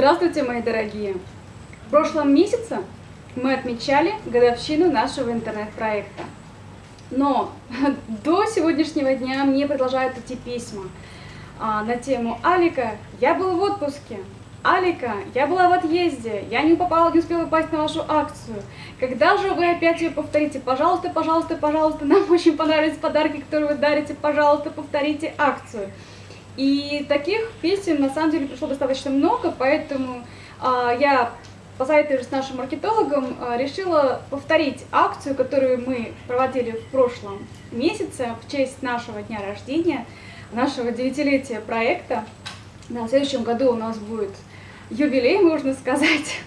Здравствуйте, мои дорогие! В прошлом месяце мы отмечали годовщину нашего интернет-проекта. Но до сегодняшнего дня мне продолжают идти письма а, на тему «Алика, я был в отпуске», «Алика, я была в отъезде, я не попала, не успела попасть на вашу акцию. Когда же вы опять ее повторите? Пожалуйста, пожалуйста, пожалуйста, нам очень понравились подарки, которые вы дарите, пожалуйста, повторите акцию». И таких писем на самом деле пришло достаточно много, поэтому а, я, посоветуясь с нашим маркетологом, а, решила повторить акцию, которую мы проводили в прошлом месяце в честь нашего дня рождения, нашего девятилетия проекта. Да, в следующем году у нас будет юбилей, можно сказать.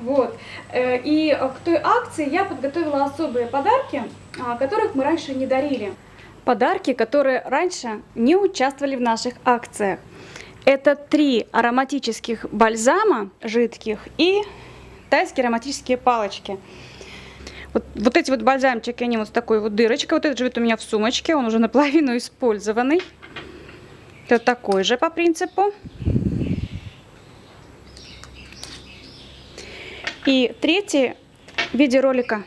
Вот. Э, и к той акции я подготовила особые подарки, а, которых мы раньше не дарили подарки, которые раньше не участвовали в наших акциях. Это три ароматических бальзама жидких и тайские ароматические палочки. Вот, вот эти вот бальзамчики, они вот с такой вот дырочкой. Вот этот живет у меня в сумочке, он уже наполовину использованный. Это такой же по принципу. И третий в виде ролика.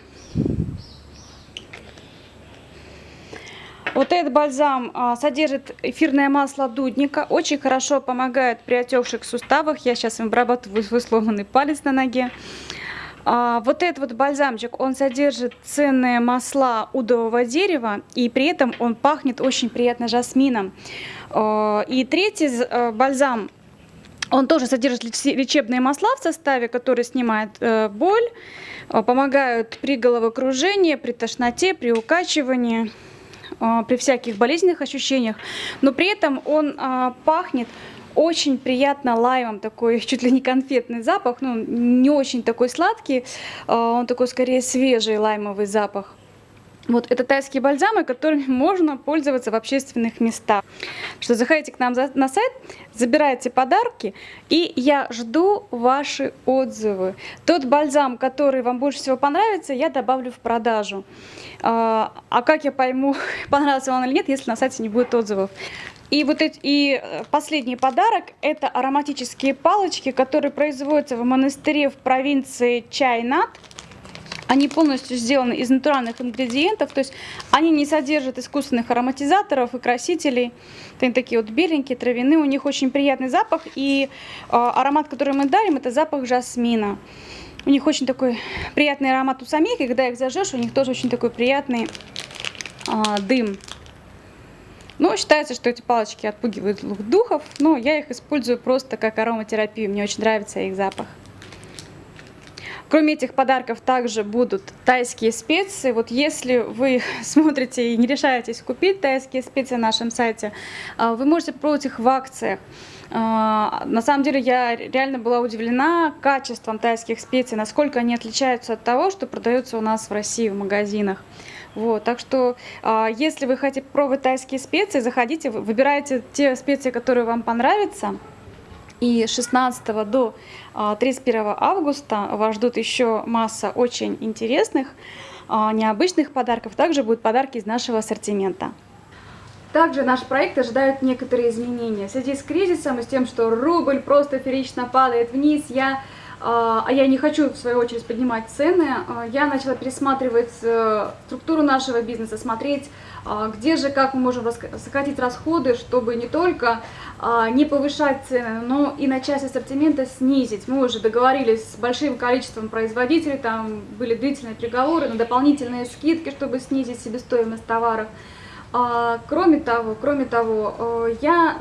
Вот этот бальзам а, содержит эфирное масло дудника, очень хорошо помогает при отекших суставах. Я сейчас им обрабатываю свой сломанный палец на ноге. А, вот этот вот бальзамчик, он содержит ценные масла удового дерева, и при этом он пахнет очень приятно жасмином. А, и третий бальзам, он тоже содержит лечебные масла в составе, которые снимают э, боль, помогают при головокружении, при тошноте, при укачивании. А, при всяких болезненных ощущениях, но при этом он а, пахнет очень приятно лаймом, такой чуть ли не конфетный запах, ну не очень такой сладкий, а, он такой скорее свежий лаймовый запах. Вот это тайские бальзамы, которыми можно пользоваться в общественных местах. Что заходите к нам на сайт, забирайте подарки, и я жду ваши отзывы. Тот бальзам, который вам больше всего понравится, я добавлю в продажу. А, а как я пойму, понравился он или нет, если на сайте не будет отзывов? И вот эти, и э, последний подарок – это ароматические палочки, которые производятся в монастыре в провинции Чайнат. Они полностью сделаны из натуральных ингредиентов, то есть они не содержат искусственных ароматизаторов и красителей. Они такие вот беленькие, травяные, у них очень приятный запах. И э, аромат, который мы дарим, это запах жасмина. У них очень такой приятный аромат у самих, и когда их зажжешь, у них тоже очень такой приятный э, дым. Но считается, что эти палочки отпугивают духов, но я их использую просто как ароматерапию, мне очень нравится их запах. Кроме этих подарков также будут тайские специи. Вот если вы смотрите и не решаетесь купить тайские специи на нашем сайте, а, вы можете попробовать их в акциях. А, на самом деле я реально была удивлена качеством тайских специй, насколько они отличаются от того, что продается у нас в России в магазинах. Вот, так что, а, если вы хотите пробовать тайские специи, заходите, выбирайте те специи, которые вам понравятся. И 16 до 31 а, августа вас ждут еще масса очень интересных, а, необычных подарков. Также будут подарки из нашего ассортимента. Также наш проект ожидают некоторые изменения. В связи с кризисом и с тем, что рубль просто ферично падает вниз, я а, а я не хочу, в свою очередь, поднимать цены, а, я начала пересматривать э, структуру нашего бизнеса, смотреть, а, где же, как мы можем сократить расходы, чтобы не только не повышать цены, но и на часть ассортимента снизить. Мы уже договорились с большим количеством производителей, там были длительные переговоры на дополнительные скидки, чтобы снизить себестоимость товаров. Кроме того, кроме того, э, я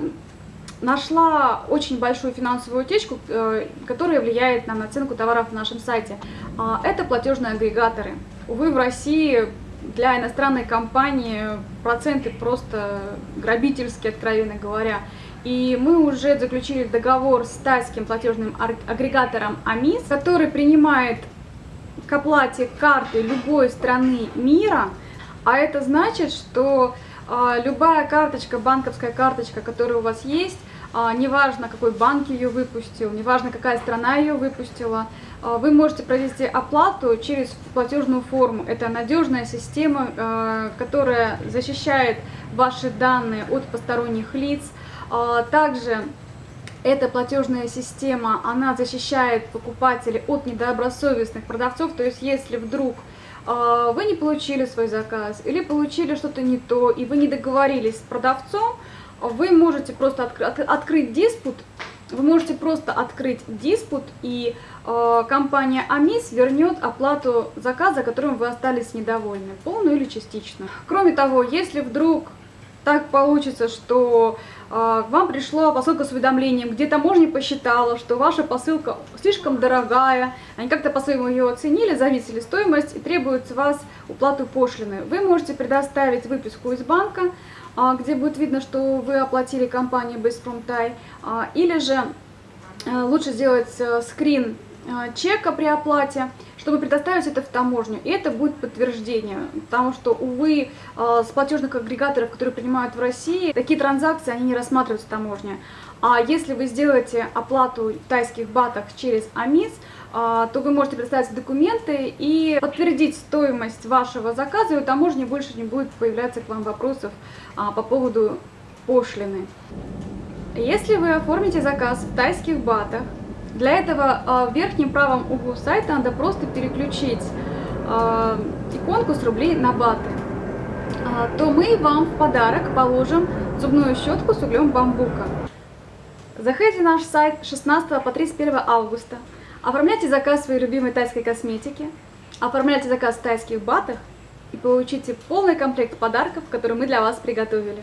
нашла очень большую финансовую утечку, э, которая влияет на наценку товаров на нашем сайте. А, это платежные агрегаторы. Увы, в России для иностранной компании проценты просто грабительские, откровенно говоря. И мы уже заключили договор с тайским платежным агрегатором АМИС, который принимает к оплате карты любой страны мира, а это значит, что а, любая карточка, банковская карточка, которая у вас есть, неважно, какой банк ее выпустил, неважно, какая страна ее выпустила, а, вы можете провести оплату через платежную форму. Это надежная система, а, которая защищает ваши данные от посторонних лиц. Также Эта платежная система, она защищает покупателей от недобросовестных продавцов, то есть если вдруг вы не получили свой заказ или получили что-то не то, и вы не договорились с продавцом, вы можете просто отк от открыть диспут, вы можете просто открыть диспут, и э, компания Амис вернет оплату заказа, которым вы остались недовольны, полную или частично. Кроме того, если вдруг так получится, что э, вам пришло посылка с уведомлением, где таможня посчитала, что ваша посылка слишком дорогая, они как-то по-своему ее оценили, зависели стоимость и требуют с вас уплату пошлины. Вы можете предоставить выписку из банка, э, где будет видно, что вы оплатили компании Беспромтай, э, или же э, лучше сделать э, скрин э, чека при оплате, чтобы предоставить это в таможню. И это будет подтверждение, потому что, увы, э, с платежных агрегаторов, которые принимают в России, такие транзакции, они не рассматриваются в таможне. А если вы сделаете оплату в тайских батах через АМИС, э, то вы можете представить документы и подтвердить стоимость вашего заказа, и у таможни больше не будет появляться к вам вопросов а, по поводу пошлины. Если вы оформите заказ в тайских батах, для этого а, в верхнем правом углу сайта надо просто переключить а, иконку с рублей на баты. А, то мы вам в подарок положим зубную щетку с углем бамбука. Заходите на наш сайт 16 по 31 августа, оформляйте заказ своей любимой тайской косметики, оформляйте заказ в тайских батах и получите полный комплект подарков, которые мы для вас приготовили.